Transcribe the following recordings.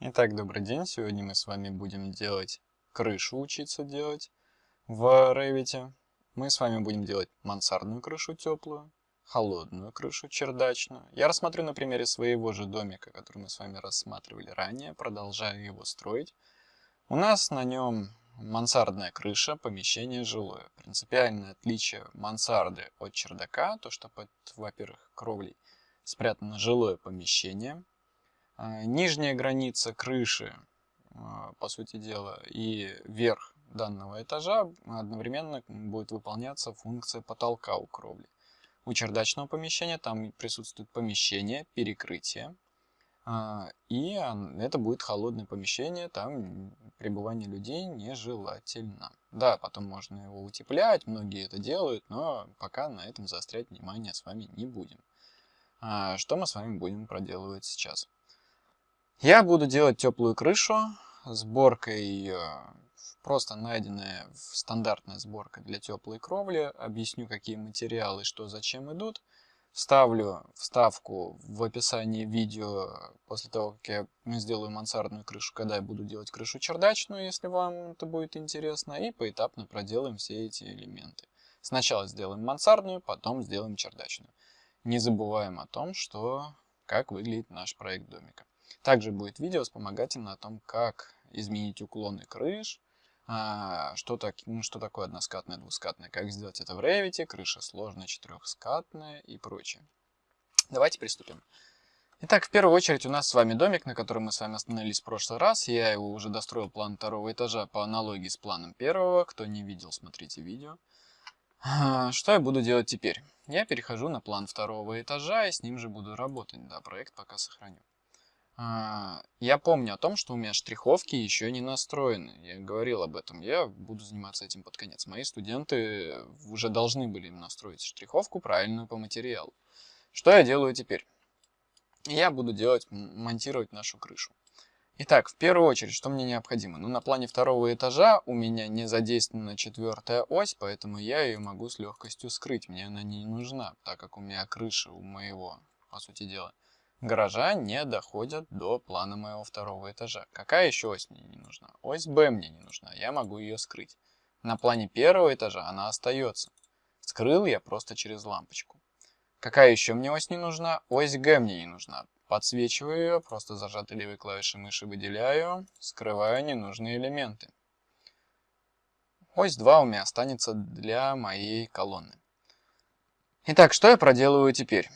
Итак, добрый день. Сегодня мы с вами будем делать крышу, учиться делать в Revit. Мы с вами будем делать мансардную крышу теплую, холодную крышу чердачную. Я рассмотрю на примере своего же домика, который мы с вами рассматривали ранее, продолжаю его строить. У нас на нем мансардная крыша, помещение жилое. Принципиальное отличие мансарды от чердака, то что под, во-первых, кровлей спрятано жилое помещение – нижняя граница крыши, а, по сути дела, и верх данного этажа одновременно будет выполняться функция потолка у кровли. У чердачного помещения там присутствует помещение, перекрытие, а, и это будет холодное помещение, там пребывание людей нежелательно. Да, потом можно его утеплять, многие это делают, но пока на этом заострять внимание с вами не будем. Что мы с вами будем проделывать сейчас? Я буду делать теплую крышу сборкой, просто найденная стандартная сборка для теплой кровли. Объясню, какие материалы, что зачем идут. Вставлю вставку в описании видео после того, как я сделаю мансардную крышу, когда я буду делать крышу чердачную, если вам это будет интересно. И поэтапно проделаем все эти элементы. Сначала сделаем мансардную, потом сделаем чердачную. Не забываем о том, что как выглядит наш проект домика. Также будет видео вспомогательное о том, как изменить уклоны крыш, а, что, так, ну, что такое односкатная, двускатная, как сделать это в Revit, крыша сложная, четырехскатная и прочее. Давайте приступим. Итак, в первую очередь у нас с вами домик, на котором мы с вами остановились в прошлый раз. Я его уже достроил план второго этажа по аналогии с планом первого. Кто не видел, смотрите видео. А, что я буду делать теперь? Я перехожу на план второго этажа и с ним же буду работать. Да, проект пока сохраню. А, я помню о том, что у меня штриховки еще не настроены. Я говорил об этом. Я буду заниматься этим под конец. Мои студенты уже должны были настроить штриховку правильную по материалу. Что я делаю теперь? Я буду делать, монтировать нашу крышу. Итак, в первую очередь, что мне необходимо? Ну, на плане второго этажа у меня не задействована четвертая ось, поэтому я ее могу с легкостью скрыть. Мне она не нужна, так как у меня крыша у моего, по сути дела, гаража не доходят до плана моего второго этажа. Какая еще ось мне не нужна? Ось Б мне не нужна, я могу ее скрыть. На плане первого этажа она остается. Скрыл я просто через лампочку. Какая еще мне ось не нужна? Ось Г мне не нужна. Подсвечиваю ее, просто зажатой левой клавишей мыши выделяю, скрываю ненужные элементы. Ось 2 у меня останется для моей колонны. Итак, что я проделываю теперь?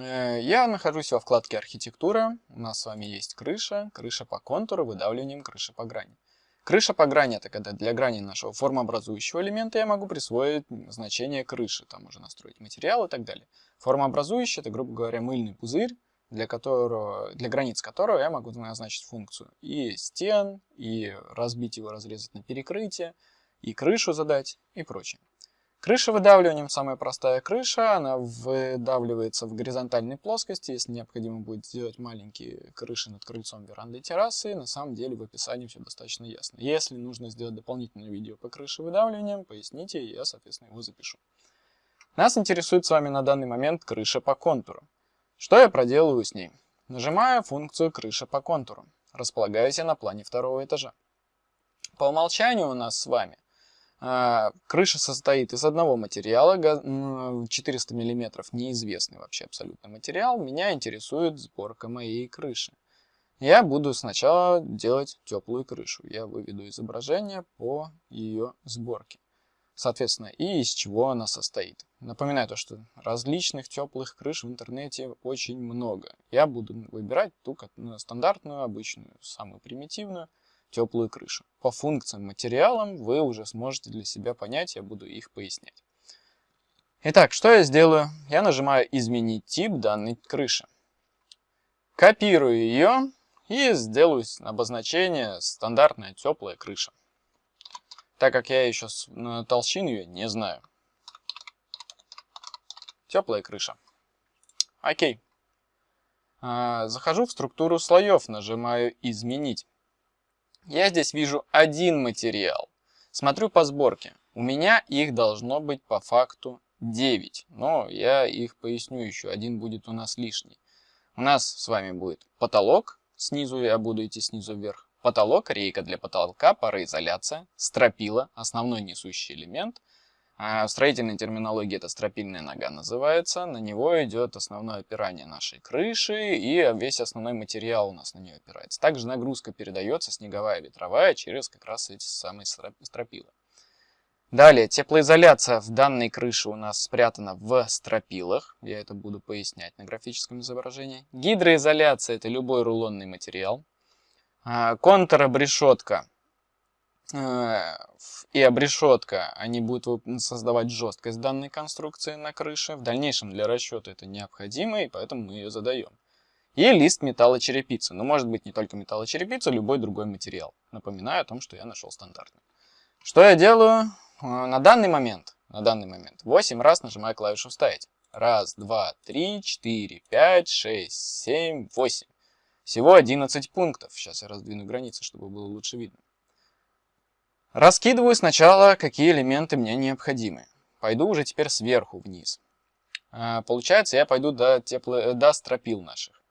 Э, я нахожусь во вкладке «Архитектура». У нас с вами есть крыша, крыша по контуру, выдавливанием крыши по грани. Крыша по грани – это когда для грани нашего формообразующего элемента я могу присвоить значение крыши, там уже настроить материал и так далее. Формообразующий – это, грубо говоря, мыльный пузырь, для, которого, для границ которого я могу назначить функцию и стен, и разбить его, разрезать на перекрытие, и крышу задать, и прочее. Крыша выдавливанием, самая простая крыша, она выдавливается в горизонтальной плоскости. Если необходимо будет сделать маленькие крыши над крыльцом, верандой, террасы, на самом деле в описании все достаточно ясно. Если нужно сделать дополнительное видео по крыше выдавливанием, поясните, и я, соответственно, его запишу. Нас интересует с вами на данный момент крыша по контуру. Что я проделываю с ней? Нажимаю функцию крыша по контуру. Располагаюсь я на плане второго этажа. По умолчанию у нас с вами крыша состоит из одного материала, 400 мм, неизвестный вообще абсолютно материал. Меня интересует сборка моей крыши. Я буду сначала делать теплую крышу. Я выведу изображение по ее сборке. Соответственно, и из чего она состоит. Напоминаю то, что различных теплых крыш в интернете очень много. Я буду выбирать ту стандартную, обычную, самую примитивную теплую крышу. По функциям, материалам вы уже сможете для себя понять, я буду их пояснять. Итак, что я сделаю? Я нажимаю «Изменить тип данной крыши». Копирую ее и сделаю обозначение «Стандартная теплая крыша». Так как я еще толщин ее не знаю. Теплая крыша. Окей. А, захожу в структуру слоев, нажимаю «Изменить». Я здесь вижу один материал. Смотрю по сборке. У меня их должно быть по факту 9. Но я их поясню еще. Один будет у нас лишний. У нас с вами будет потолок, снизу я буду идти снизу вверх. Потолок, рейка для потолка, пароизоляция, стропила, основной несущий элемент. А в строительной терминологии это стропильная нога называется. На него идет основное опирание нашей крыши и весь основной материал у нас на нее опирается. Также нагрузка передается снеговая, ветровая через как раз эти самые стропилы. Далее, теплоизоляция в данной крыше у нас спрятана в стропилах. Я это буду пояснять на графическом изображении. Гидроизоляция – это любой рулонный материал. А, контр-обрешетка э, и обрешетка, они будут создавать жесткость данной конструкции на крыше. В дальнейшем для расчета это необходимо, и поэтому мы ее задаем. И лист металлочерепицы. Но может быть не только металлочерепица, любой другой материал. Напоминаю о том, что я нашел стандартный. Что я делаю? Э, на данный момент, на данный момент 8 раз нажимаю клавишу «Вставить». Раз, два, три, четыре, пять, шесть, семь, восемь. Всего 11 пунктов. Сейчас я раздвину границы, чтобы было лучше видно. Раскидываю сначала, какие элементы мне необходимы. Пойду уже теперь сверху вниз. Э, получается, я пойду до, тепло... до стропил наших.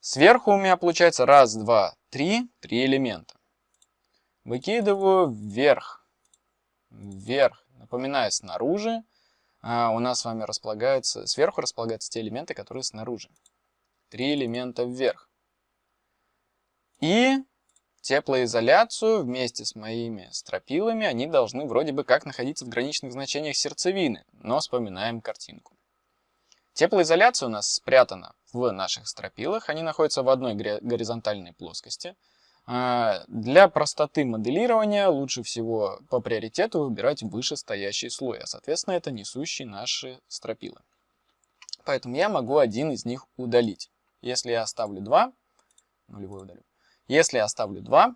Сверху у меня получается раз, два, три, три элемента. Выкидываю вверх вверх. Напоминаю, снаружи а, у нас с вами располагаются, сверху располагаются те элементы, которые снаружи. Три элемента вверх. И теплоизоляцию вместе с моими стропилами, они должны вроде бы как находиться в граничных значениях сердцевины, но вспоминаем картинку. Теплоизоляция у нас спрятана в наших стропилах, они находятся в одной горизонтальной плоскости – а, для простоты моделирования лучше всего по приоритету выбирать вышестоящий слой, а соответственно это несущие наши стропилы. Поэтому я могу один из них удалить. Если я оставлю 2, нулевой удалю. Если я оставлю 2,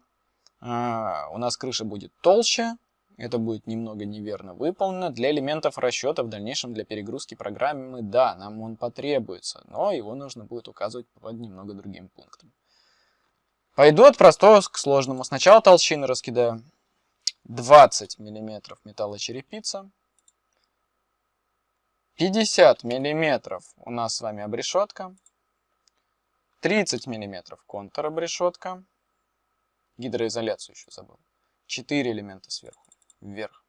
а, у нас крыша будет толще, это будет немного неверно выполнено. Для элементов расчета в дальнейшем для перегрузки программы, да, нам он потребуется, но его нужно будет указывать под немного другим пунктом. Пойду от простого к сложному. Сначала толщины раскидаю. 20 мм металлочерепица. 50 мм у нас с вами обрешетка. 30 мм контур обрешетка. Гидроизоляцию еще забыл. 4 элемента сверху, вверх.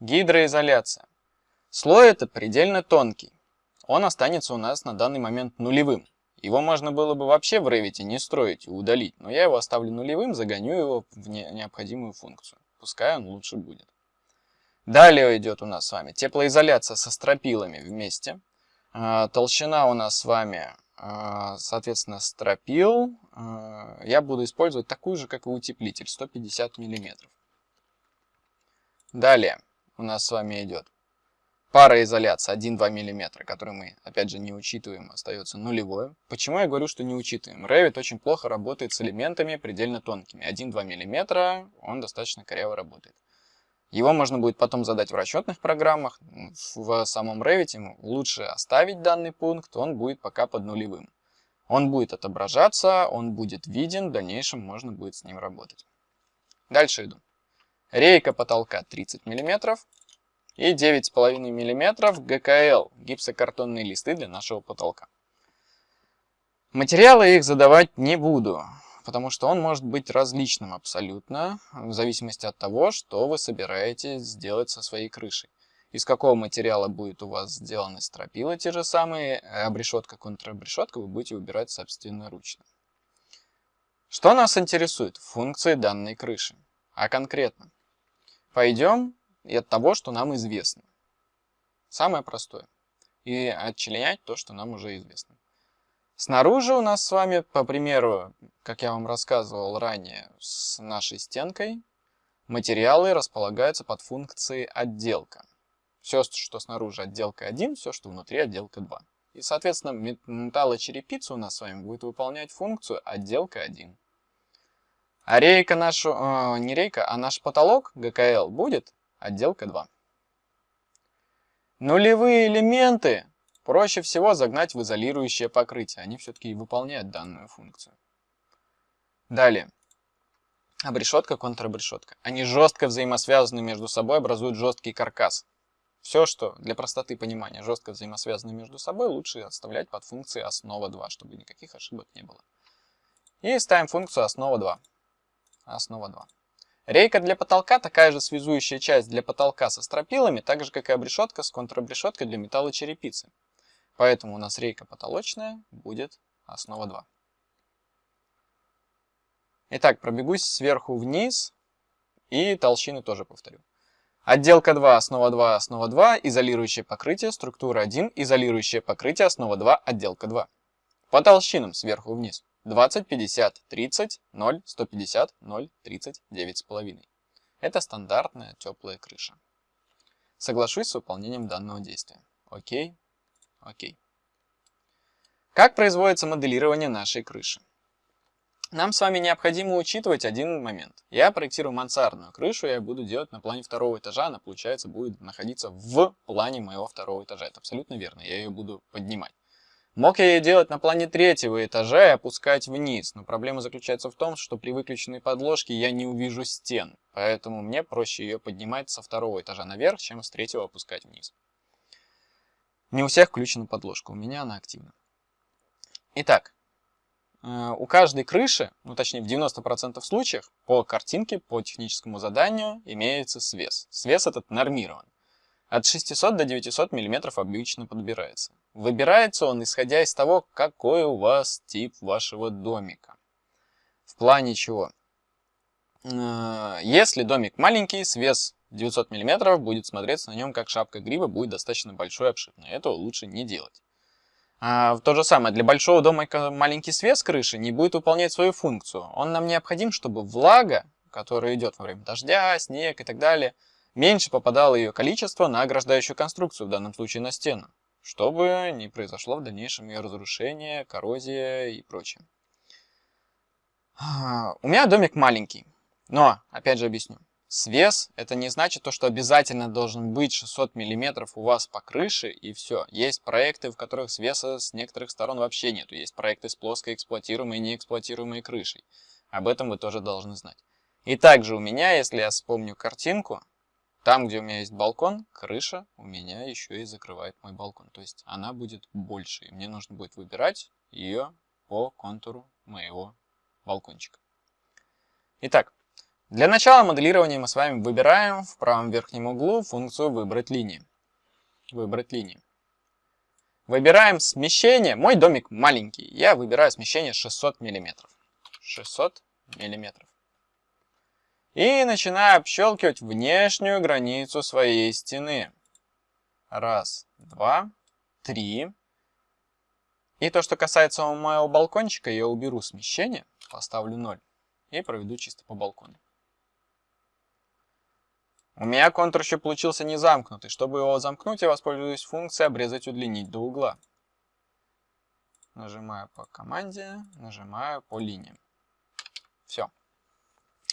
Гидроизоляция. Слой это предельно тонкий. Он останется у нас на данный момент нулевым. Его можно было бы вообще в Revit не строить и удалить, но я его оставлю нулевым, загоню его в не необходимую функцию. Пускай он лучше будет. Далее идет у нас с вами теплоизоляция со стропилами вместе. А, толщина у нас с вами, соответственно, стропил. А, я буду использовать такую же, как и утеплитель, 150 мм. Далее у нас с вами идет Пароизоляция 1-2 мм, который мы, опять же, не учитываем, остается нулевой. Почему я говорю, что не учитываем? Revit очень плохо работает с элементами предельно тонкими. 1-2 мм, он достаточно коряво работает. Его можно будет потом задать в расчетных программах. В самом Revit лучше оставить данный пункт, он будет пока под нулевым. Он будет отображаться, он будет виден, в дальнейшем можно будет с ним работать. Дальше иду. Рейка потолка 30 мм и 9,5 мм ГКЛ, гипсокартонные листы для нашего потолка. Материалы их задавать не буду, потому что он может быть различным абсолютно, в зависимости от того, что вы собираетесь сделать со своей крышей. Из какого материала будет у вас сделаны стропила те же самые, обрешетка, контрабрешетка вы будете выбирать собственноручно. Что нас интересует? Функции данной крыши. А конкретно? Пойдем и от того, что нам известно. Самое простое. И отчленять то, что нам уже известно. Снаружи у нас с вами, по примеру, как я вам рассказывал ранее, с нашей стенкой, материалы располагаются под функцией отделка. Все, что снаружи отделка 1, все, что внутри отделка 2. И, соответственно, металлочерепица у нас с вами будет выполнять функцию отделка 1. А рейка нашу, э, не рейка, а наш потолок ГКЛ будет Отделка 2. Нулевые элементы проще всего загнать в изолирующее покрытие. Они все-таки выполняют данную функцию. Далее. Обрешетка, контрабрешетка. Они жестко взаимосвязаны между собой, образуют жесткий каркас. Все, что для простоты понимания жестко взаимосвязаны между собой, лучше оставлять под функцией основа 2, чтобы никаких ошибок не было. И ставим функцию основа 2. Основа 2. Рейка для потолка такая же связующая часть для потолка со стропилами, так же как и обрешетка с контрабрешеткой для металлочерепицы. Поэтому у нас рейка потолочная будет основа 2. Итак, пробегусь сверху вниз и толщины тоже повторю. Отделка 2, основа 2, основа 2, изолирующее покрытие, структура 1, изолирующее покрытие, основа 2, отделка 2. По толщинам сверху вниз. 20, 50, 30, 0, 150, 0, 30, 9,5. Это стандартная теплая крыша. Соглашусь с выполнением данного действия. Окей, окей. Как производится моделирование нашей крыши? Нам с вами необходимо учитывать один момент. Я проектирую мансардную крышу, я буду делать на плане второго этажа, она, получается, будет находиться в плане моего второго этажа. Это абсолютно верно, я ее буду поднимать. Мог я ее делать на плане третьего этажа и опускать вниз, но проблема заключается в том, что при выключенной подложке я не увижу стен, поэтому мне проще ее поднимать со второго этажа наверх, чем с третьего опускать вниз. Не у всех включена подложка, у меня она активна. Итак, э, у каждой крыши, ну точнее в 90% случаев, по картинке, по техническому заданию имеется свес. Свес этот нормирован. От 600 до 900 мм обычно подбирается. Выбирается он исходя из того, какой у вас тип вашего домика. В плане чего? Э, если домик маленький, свес 900 мм будет смотреться на нем как шапка гриба, будет достаточно большой обширный. Этого лучше не делать. А, то же самое, для большого дома маленький свес крыши не будет выполнять свою функцию. Он нам необходим, чтобы влага, которая идет во время дождя, снег и так далее, меньше попадало ее количество на ограждающую конструкцию, в данном случае на стену, чтобы не произошло в дальнейшем ее разрушение, коррозия и прочее. А, у меня домик маленький, но, опять же объясню, Свес это не значит то, что обязательно должен быть 600 мм у вас по крыше и все. Есть проекты, в которых свеса с некоторых сторон вообще нету. Есть проекты с плоской эксплуатируемой и неэксплуатируемой крышей. Об этом вы тоже должны знать. И также у меня, если я вспомню картинку, там, где у меня есть балкон, крыша у меня еще и закрывает мой балкон. То есть она будет больше, и мне нужно будет выбирать ее по контуру моего балкончика. Итак, для начала моделирования мы с вами выбираем в правом верхнем углу функцию «Выбрать линии». Выбрать линии. Выбираем смещение. Мой домик маленький. Я выбираю смещение 600 мм. 600 мм. И начинаю общелкивать внешнюю границу своей стены. Раз, два, три. И то, что касается моего балкончика, я уберу смещение, поставлю 0 и проведу чисто по балкону. У меня контур еще получился не замкнутый. Чтобы его замкнуть, я воспользуюсь функцией обрезать удлинить до угла. Нажимаю по команде, нажимаю по линиям. Все.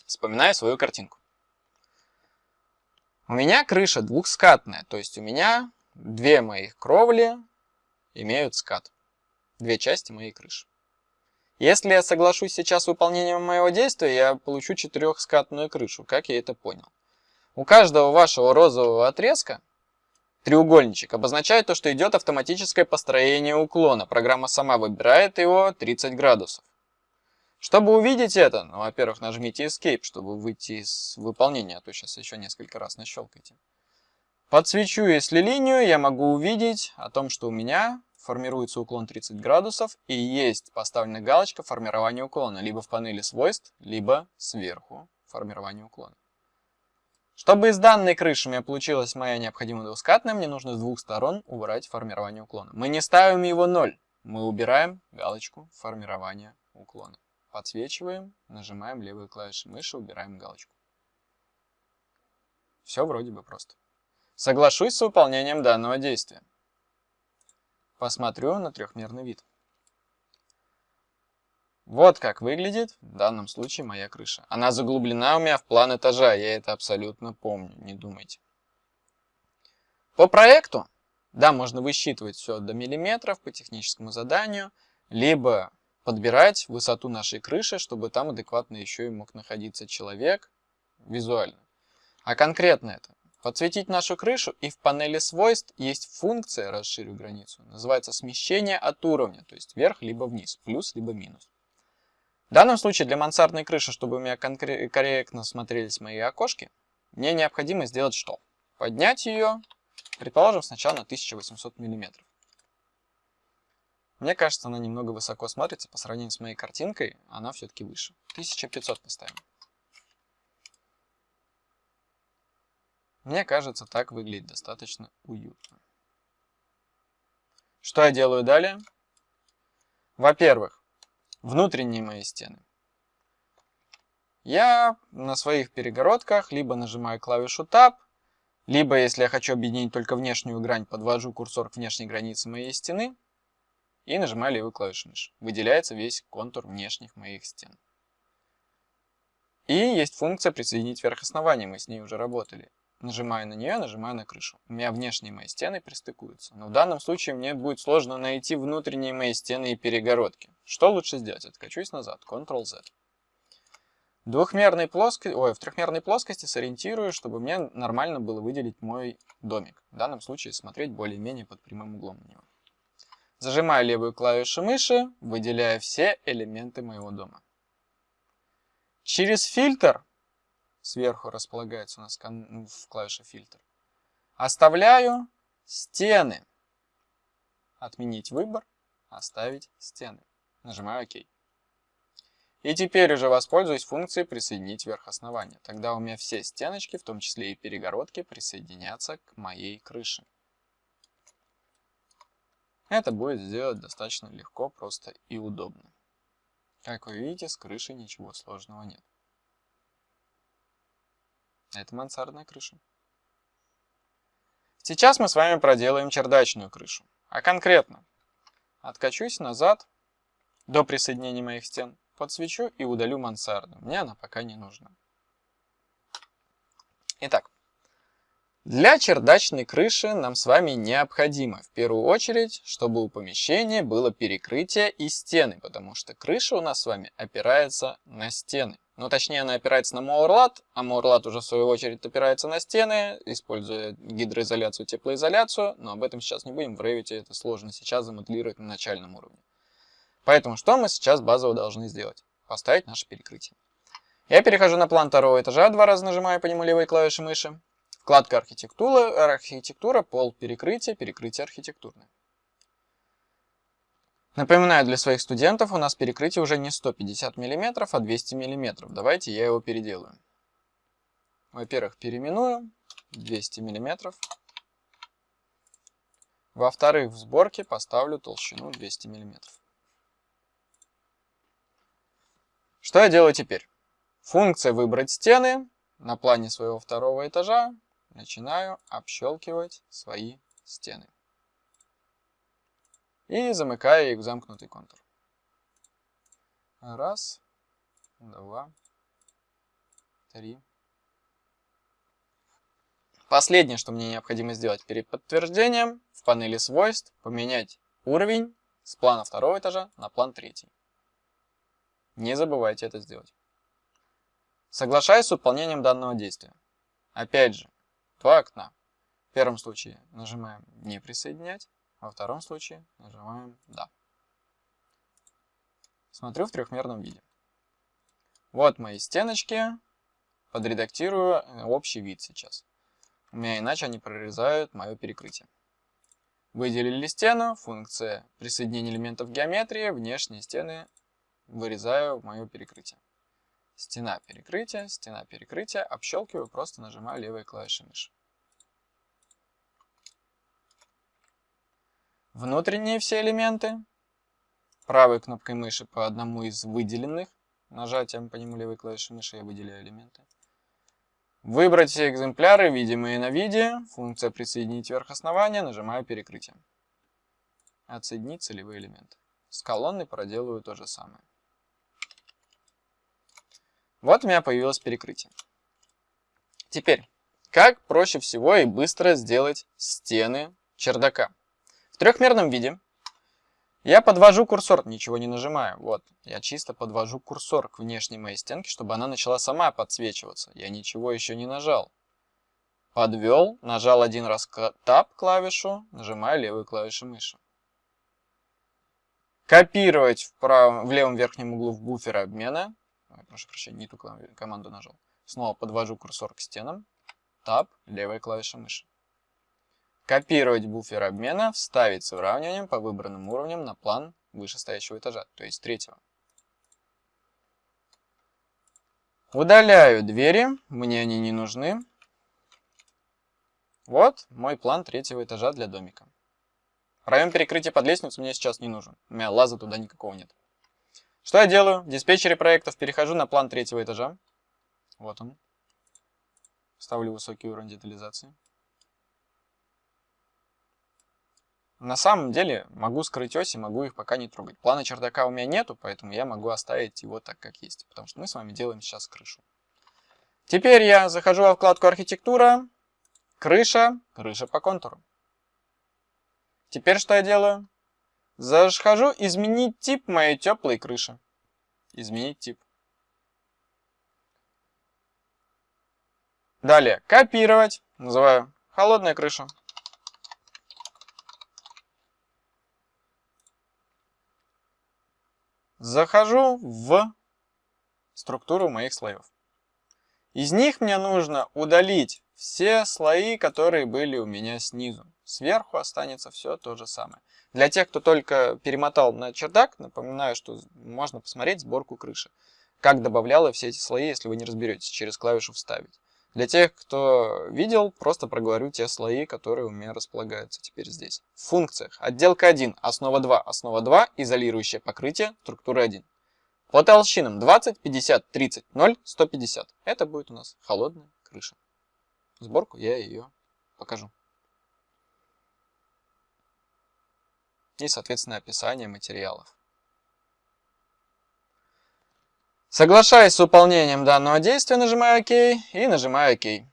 Вспоминаю свою картинку. У меня крыша двухскатная, то есть у меня две моих кровли имеют скат. Две части моей крыши. Если я соглашусь сейчас с выполнением моего действия, я получу четырехскатную крышу, как я это понял. У каждого вашего розового отрезка треугольничек обозначает то, что идет автоматическое построение уклона. Программа сама выбирает его 30 градусов. Чтобы увидеть это, ну, во-первых, нажмите Escape, чтобы выйти из выполнения, а то сейчас еще несколько раз нащелкайте. Подсвечу, если линию, я могу увидеть о том, что у меня формируется уклон 30 градусов и есть поставлена галочка формирования уклона, либо в панели свойств, либо сверху формирования уклона. Чтобы из данной крыши у меня получилась моя необходимая двускатная, мне нужно с двух сторон убрать формирование уклона. Мы не ставим его 0, мы убираем галочку формирования уклона. Подсвечиваем, нажимаем левую клавишу мыши, убираем галочку. Все вроде бы просто. Соглашусь с выполнением данного действия. Посмотрю на трехмерный вид. Вот как выглядит в данном случае моя крыша. Она заглублена у меня в план этажа, я это абсолютно помню, не думайте. По проекту, да, можно высчитывать все до миллиметров по техническому заданию, либо подбирать высоту нашей крыши, чтобы там адекватно еще и мог находиться человек визуально. А конкретно это подсветить нашу крышу и в панели свойств есть функция «Расширю границу». Называется смещение от уровня, то есть вверх либо вниз, плюс либо минус. В данном случае для мансардной крыши, чтобы у меня корректно смотрелись мои окошки, мне необходимо сделать что? Поднять ее, предположим, сначала на 1800 мм. Мне кажется, она немного высоко смотрится по сравнению с моей картинкой, она все-таки выше. 1500 поставим. Мне кажется, так выглядит достаточно уютно. Что я делаю далее? Во-первых, внутренние мои стены. Я на своих перегородках либо нажимаю клавишу Tab, либо, если я хочу объединить только внешнюю грань, подвожу курсор к внешней границе моей стены и нажимаю левую клавишу мыши. Выделяется весь контур внешних моих стен. И есть функция присоединить вверх основания, мы с ней уже работали. Нажимаю на нее, нажимаю на крышу. У меня внешние мои стены пристыкуются. Но в данном случае мне будет сложно найти внутренние мои стены и перегородки. Что лучше сделать? Откачусь назад. Ctrl-Z. Двухмерной плоскости, ой, в трехмерной плоскости сориентирую, чтобы мне нормально было выделить мой домик. В данном случае смотреть более-менее под прямым углом на него. Зажимаю левую клавишу мыши, выделяя все элементы моего дома. Через фильтр сверху располагается у нас ну, в клавише фильтр. Оставляю стены. Отменить выбор, оставить стены. Нажимаю ОК. И теперь уже воспользуюсь функцией присоединить вверх основания. Тогда у меня все стеночки, в том числе и перегородки, присоединятся к моей крыше. Это будет сделать достаточно легко, просто и удобно. Как вы видите, с крышей ничего сложного нет. Это мансардная крыша. Сейчас мы с вами проделаем чердачную крышу. А конкретно, откачусь назад до присоединения моих стен, подсвечу и удалю мансарду. Мне она пока не нужна. Итак, для чердачной крыши нам с вами необходимо в первую очередь, чтобы у помещения было перекрытие и стены, потому что крыша у нас с вами опирается на стены. Ну, точнее, она опирается на Моурлат, а Моурлат уже в свою очередь опирается на стены, используя гидроизоляцию, теплоизоляцию, но об этом сейчас не будем, в Revit это сложно сейчас замоделировать на начальном уровне. Поэтому что мы сейчас базово должны сделать? Поставить наше перекрытие. Я перехожу на план второго этажа, два раза нажимаю по нему левой клавишей мыши. Вкладка архитектура, архитектура, пол перекрытия, перекрытие архитектурное. Напоминаю для своих студентов, у нас перекрытие уже не 150 мм, а 200 мм. Давайте я его переделаю. Во-первых, переименую 200 мм. Во-вторых, в сборке поставлю толщину 200 мм. Что я делаю теперь? Функция «Выбрать стены» на плане своего второго этажа начинаю общелкивать свои стены. И замыкаю их в замкнутый контур. Раз, два, три. Последнее, что мне необходимо сделать перед подтверждением, в панели свойств поменять уровень с плана второго этажа на план третий. Не забывайте это сделать. Соглашаюсь с выполнением данного действия. Опять же, два окна. В первом случае нажимаем «Не присоединять», во втором случае нажимаем «Да». Смотрю в трехмерном виде. Вот мои стеночки. Подредактирую э, общий вид сейчас. У меня иначе они прорезают мое перекрытие. Выделили стену, функция присоединения элементов геометрии, внешние стены вырезаю в мое перекрытие. Стена перекрытия, стена перекрытия, общелкиваю, просто нажимаю левой клавишей мыши. Внутренние все элементы. Правой кнопкой мыши по одному из выделенных. Нажатием по нему левой клавишей мыши я выделяю элементы. Выбрать все экземпляры, видимые на виде. Функция «Присоединить вверх основания». Нажимаю «Перекрытие». Отсоединить целевые элементы. С колонной проделываю то же самое. Вот у меня появилось перекрытие. Теперь, как проще всего и быстро сделать стены чердака? Трехмерном виде я подвожу курсор, ничего не нажимаю. Вот, я чисто подвожу курсор к внешней моей стенке, чтобы она начала сама подсвечиваться. Я ничего еще не нажал. Подвел, нажал один раз Tab клавишу, нажимаю левую клавишу мыши. Копировать в, правом, в левом верхнем углу в буфер обмена. Ой, прошу прощения, не ту команду нажал. Снова подвожу курсор к стенам. Tab, левая клавиша мыши. Копировать буфер обмена, вставить с выравниванием по выбранным уровням на план вышестоящего этажа, то есть третьего. Удаляю двери, мне они не нужны. Вот мой план третьего этажа для домика. Район перекрытия под лестницу мне сейчас не нужен. У меня лаза туда никакого нет. Что я делаю? В диспетчере проектов перехожу на план третьего этажа. Вот он. Ставлю высокий уровень детализации. На самом деле могу скрыть оси, могу их пока не трогать. Плана чердака у меня нету, поэтому я могу оставить его так, как есть. Потому что мы с вами делаем сейчас крышу. Теперь я захожу во вкладку архитектура, крыша, крыша по контуру. Теперь что я делаю? Захожу изменить тип моей теплой крыши. Изменить тип. Далее копировать. Называю холодная крыша. Захожу в структуру моих слоев. Из них мне нужно удалить все слои, которые были у меня снизу. Сверху останется все то же самое. Для тех, кто только перемотал на чердак, напоминаю, что можно посмотреть сборку крыши. Как добавляла все эти слои, если вы не разберетесь, через клавишу «Вставить». Для тех, кто видел, просто проговорю те слои, которые у меня располагаются теперь здесь. В функциях отделка 1, основа 2, основа 2, изолирующее покрытие, структура 1. По толщинам 20, 50, 30, 0, 150. Это будет у нас холодная крыша. Сборку я ее покажу. И, соответственно, описание материалов. Соглашаясь с выполнением данного действия, нажимаю ОК и нажимаю ОК.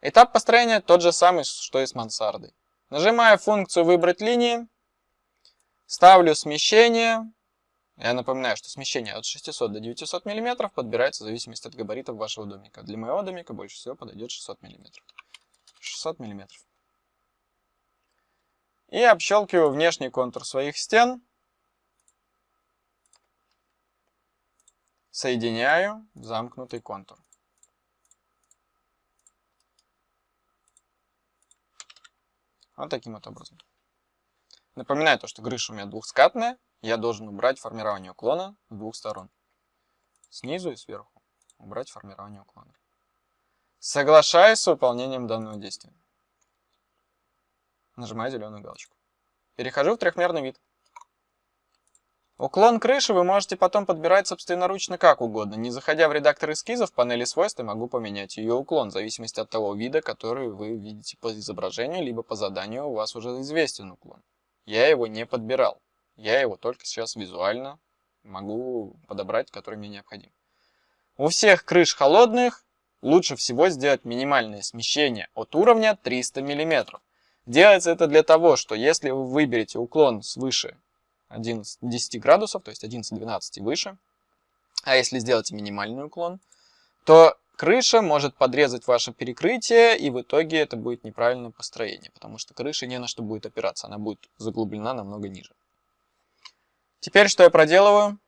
Этап построения тот же самый, что и с мансардой. Нажимаю функцию «Выбрать линии», ставлю смещение. Я напоминаю, что смещение от 600 до 900 мм подбирается в зависимости от габаритов вашего домика. Для моего домика больше всего подойдет 600 мм. 600 мм. И общелкиваю внешний контур своих стен. Соединяю замкнутый контур. Вот таким вот образом. Напоминаю то, что крыша у меня двухскатная. Я должен убрать формирование уклона с двух сторон. Снизу и сверху. Убрать формирование уклона. Соглашаюсь с выполнением данного действия. Нажимаю зеленую галочку. Перехожу в трехмерный вид. Уклон крыши вы можете потом подбирать собственноручно как угодно. Не заходя в редактор эскизов, в панели свойств я могу поменять ее уклон, в зависимости от того вида, который вы видите по изображению, либо по заданию у вас уже известен уклон. Я его не подбирал. Я его только сейчас визуально могу подобрать, который мне необходим. У всех крыш холодных лучше всего сделать минимальное смещение от уровня 300 мм. Делается это для того, что если вы выберете уклон свыше 11, 10 градусов, то есть 11-12 и выше, а если сделаете минимальный уклон, то крыша может подрезать ваше перекрытие, и в итоге это будет неправильное построение, потому что крыша не на что будет опираться, она будет заглублена намного ниже. Теперь что я проделываю?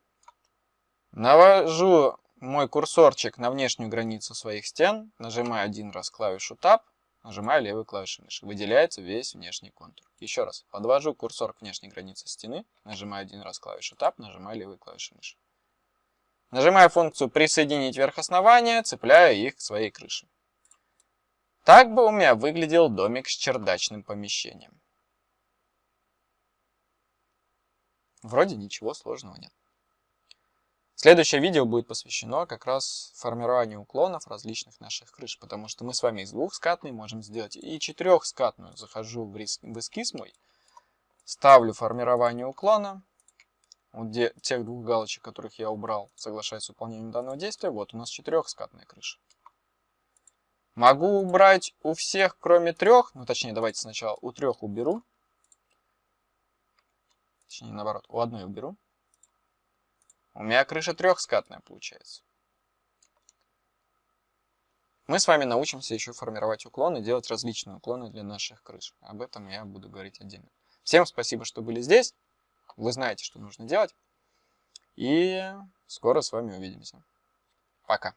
Навожу мой курсорчик на внешнюю границу своих стен, нажимаю один раз клавишу Tab, нажимаю левую клавишу мыши. Выделяется весь внешний контур. Еще раз, подвожу курсор к внешней границе стены, нажимаю один раз клавишу Tab, нажимаю левую клавишу мыши. Нажимаю функцию «Присоединить верх основания», цепляю их к своей крыше. Так бы у меня выглядел домик с чердачным помещением. Вроде ничего сложного нет. Следующее видео будет посвящено как раз формированию уклонов различных наших крыш, потому что мы с вами из двухскатной можем сделать и четырехскатную. Захожу в, риск, в эскиз мой, ставлю формирование уклона, вот где, тех двух галочек, которых я убрал, соглашаясь с выполнением данного действия, вот у нас четырехскатная крыша. Могу убрать у всех, кроме трех, ну точнее давайте сначала у трех уберу, точнее наоборот, у одной уберу. У меня крыша трехскатная получается. Мы с вами научимся еще формировать уклоны, делать различные уклоны для наших крыш. Об этом я буду говорить отдельно. Всем спасибо, что были здесь. Вы знаете, что нужно делать. И скоро с вами увидимся. Пока.